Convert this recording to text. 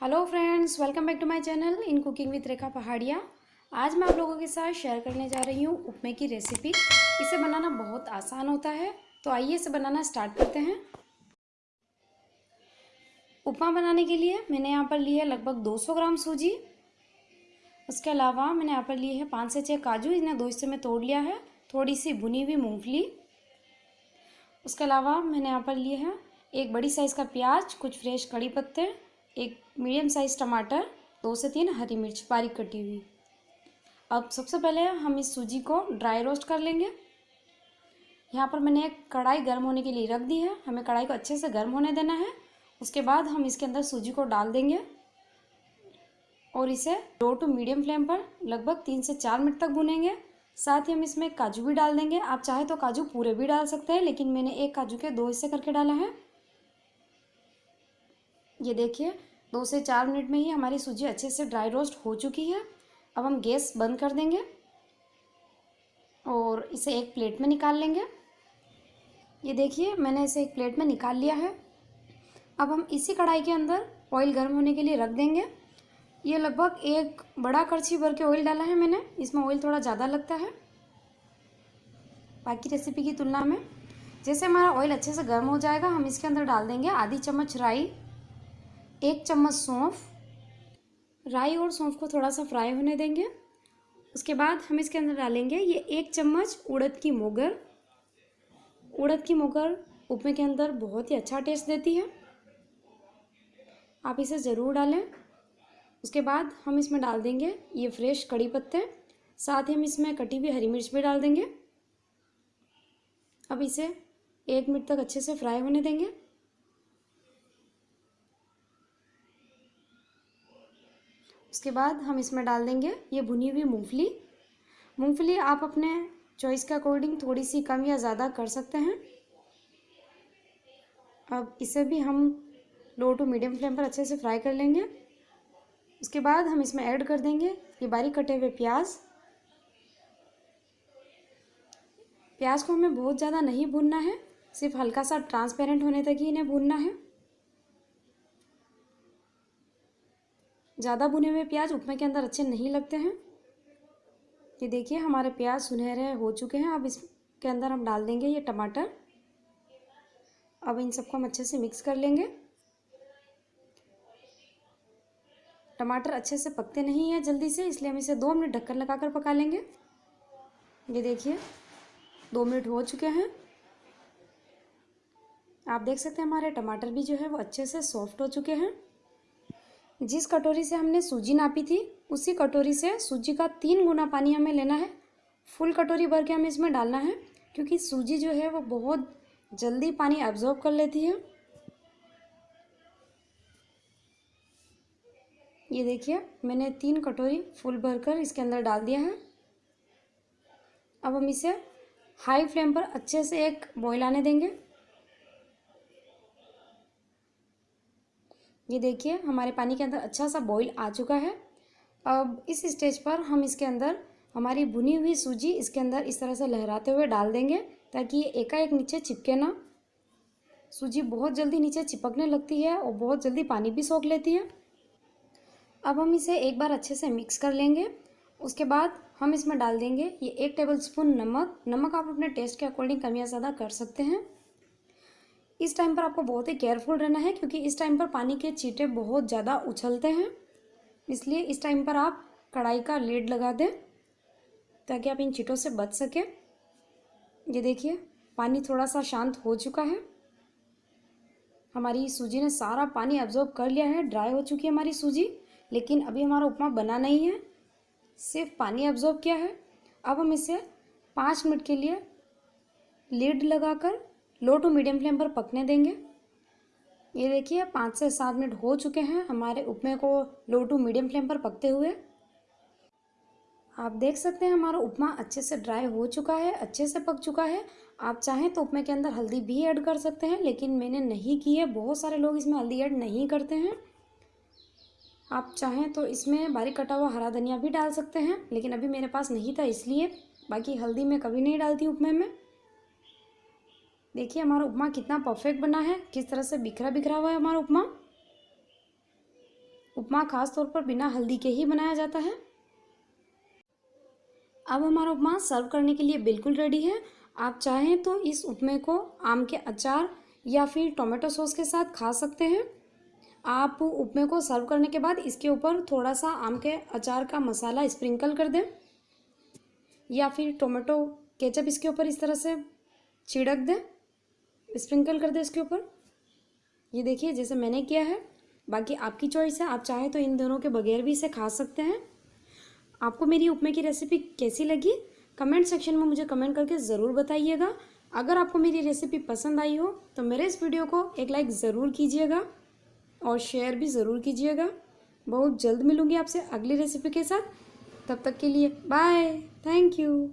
Hello friends welcome back to my channel in cooking with Rekha Pahadiya आज मैं आप लोगों के साथ शेयर करने जा रही हूँ उपमे की रेसिपी इसे बनाना बहुत आसान होता है तो आइए इसे बनाना स्टार्ट करते हैं। उपमा बनाने के लिए मैंने यहाँ पर ली है लगभग 200 ग्राम सूजी। उसके अलावा मैंने यहाँ पर लिए है पाँच से छः काजू, इन्हें दो हिस्से में तोड़ लिया है। थोड़ी सी भुनी हुई मूँगफली। उसके अलावा मैंने यहाँ पर लिए है एक बड़ी साइज़ का प्याज, कुछ फ्रेश कड़ी पत्ते। एक मीडियम साइज़ टमाटर, दो से तीन हरी मिर्च बारीक कटी हुई। अब सबसे पहले हम इस सूजी को ड्राई रोस्ट कर लेंगे। यहाँ पर मैंने एक कढ़ाई गर्म होने के लिए रख दी है। हमें कढ़ाई को अच्छे से गर्म होने देना है। उसके बाद हम इसके अंदर सूजी को डाल देंगे और इसे लो टू मीडियम फ्लेम पर लगभग तीन से चार मिनट तक भुनेंगे। साथ ही हम इसमें काजू भी डाल देंगे। आप चाहे तो काजू पूरे भी डाल सकते हैं, लेकिन मैंने एक काजू के दो हिस्से करके डाला है। ये देखिए दो से चार मिनट में ही हमारी सूजी अच्छे से ड्राई रोस्ट हो चुकी है। अब हम गैस बंद कर देंगे और इसे एक प्लेट में निकाल लेंगे। ये देखिए, मैंने इसे एक प्लेट में निकाल लिया है। अब हम इसी कढ़ाई के अंदर ऑयल गर्म होने के लिए रख देंगे। ये लगभग एक बड़ा करछी भर के ऑयल डाला है मैंने, इसमें ऑयल थोड़ा ज़्यादा लगता है। बाकी रेसिपी की तुलना में जैसे हमारा ऑयल अच्छे से गर्म हो जाएगा, हम इसके अंदर डाल देंगे आधी चम्मच राई। एक चम्मच सौंफ, राई और सौंफ को थोड़ा सा फ्राई होने देंगे। उसके बाद हम इसके अंदर डालेंगे ये एक चम्मच उड़द की मोगर। उड़द की मोगर उपमे के अंदर बहुत ही अच्छा टेस्ट देती है। आप इसे ज़रूर डालें। उसके बाद हम इसमें डाल देंगे ये फ्रेश कड़ी पत्ते। साथ ही हम इसमें कटी हुई हरी मिर्च भी डाल देंगे। अब इसे एक मिनट तक अच्छे से फ्राई होने देंगे। उसके बाद हम इसमें डाल देंगे ये भुनी हुई मूंगफली। मूंगफली आप अपने चॉइस के अकॉर्डिंग थोड़ी सी कम या ज़्यादा कर सकते हैं। अब इसे भी हम लो टू मीडियम फ्लेम पर अच्छे से फ्राई कर लेंगे। उसके बाद हम इसमें ऐड कर देंगे ये बारीक कटे हुए प्याज। प्याज को हमें बहुत ज़्यादा नहीं भूनना है, सिर्फ़ हल्का सा ट्रांसपेरेंट होने तक ही इन्हें भूनना है। ज़्यादा भुने हुए प्याज उपमे के अंदर अच्छे नहीं लगते हैं। ये देखिए, हमारे प्याज सुनहरे हो चुके हैं। अब इसके अंदर हम डाल देंगे ये टमाटर। अब इन सबको हम अच्छे से मिक्स कर लेंगे। टमाटर अच्छे से पकते नहीं हैं जल्दी से, इसलिए हम इसे दो मिनट ढक्कन लगा कर पका लेंगे। ये देखिए, दो मिनट हो चुके हैं। आप देख सकते हैं हमारे टमाटर भी जो है वो अच्छे से सॉफ्ट हो चुके हैं। जिस कटोरी से हमने सूजी नापी थी, उसी कटोरी से सूजी का तीन गुना पानी हमें लेना है। फुल कटोरी भर के हमें इसमें डालना है, क्योंकि सूजी जो है वो बहुत जल्दी पानी एब्जॉर्ब कर लेती है। ये देखिए, मैंने तीन कटोरी फुल भरकर इसके अंदर डाल दिया है। अब हम इसे हाई फ्लेम पर अच्छे से एक बॉईल आने देंगे। ये देखिए, हमारे पानी के अंदर अच्छा सा बॉईल आ चुका है। अब इस स्टेज पर हम इसके अंदर हमारी भुनी हुई सूजी इसके अंदर इस तरह से लहराते हुए डाल देंगे ताकि ये एकाएक नीचे चिपके ना। सूजी बहुत जल्दी नीचे चिपकने लगती है और बहुत जल्दी पानी भी सोख लेती है। अब हम इसे एक बार अच्छे से मिक्स कर लेंगे। उसके बाद हम इसमें डाल देंगे ये एक टेबल स्पून नमक। नमक आप अपने टेस्ट के अकॉर्डिंग कम या ज़्यादा कर सकते हैं। इस टाइम पर आपको बहुत ही केयरफुल रहना है, क्योंकि इस टाइम पर पानी के चीटे बहुत ज़्यादा उछलते हैं। इसलिए इस टाइम पर आप कढ़ाई का लीड लगा दें, ताकि आप इन चीटों से बच सकें। ये देखिए, पानी थोड़ा सा शांत हो चुका है। हमारी सूजी ने सारा पानी एब्जॉर्ब कर लिया है ड्राई हो चुकी है हमारी सूजी, लेकिन अभी हमारा उपमा बना नहीं है। सिर्फ़ पानी एब्जॉर्ब किया है। अब हम इसे पाँच मिनट के लिए लीड लगाकर लो टू मीडियम फ्लेम पर पकने देंगे। ये देखिए, पाँच से सात मिनट हो चुके हैं हमारे उपमे को लो टू मीडियम फ्लेम पर पकते हुए। आप देख सकते हैं हमारा उपमा अच्छे से ड्राई हो चुका है, अच्छे से पक चुका है। आप चाहें तो उपमे के अंदर हल्दी भी ऐड कर सकते हैं, लेकिन मैंने नहीं की है। बहुत सारे लोग इसमें हल्दी ऐड नहीं करते हैं। आप चाहें तो इसमें बारीक कटा हुआ हरा धनिया भी डाल सकते हैं, लेकिन अभी मेरे पास नहीं था इसलिए। बाकी हल्दी मैं कभी नहीं डालती उपमे में। देखिए, हमारा उपमा कितना परफेक्ट बना है। किस तरह से बिखरा बिखरा हुआ है हमारा उपमा? उपमा खास तौर पर बिना हल्दी के ही बनाया जाता है। अब हमारा उपमा सर्व करने के लिए बिल्कुल रेडी है। आप चाहें तो इस उपमे को आम के अचार या फिर टोमेटो सॉस के साथ खा सकते हैं। आप उपमे को सर्व करने के बाद इसके ऊपर थोड़ा सा आम के अचार का मसाला स्प्रिंकल कर दें या फिर टोमेटो केचप इसके ऊपर इस तरह से छिड़क दें। स्प्रिंकल कर दें इसके ऊपर। ये देखिए, जैसे मैंने किया है, बाकी आपकी चॉइस है। आप चाहें तो इन दोनों के बगैर भी इसे खा सकते हैं। आपको मेरी उपमे की रेसिपी कैसी लगी? कमेंट सेक्शन में मुझे कमेंट करके ज़रूर बताइएगा। अगर आपको मेरी रेसिपी पसंद आई हो तो मेरे इस वीडियो को एक लाइक ज़रूर कीजिएगा और शेयर भी ज़रूर कीजिएगा। बहुत जल्द मिलूँगी आपसे अगली रेसिपी के साथ। तब तक के लिए बाय थैंक यू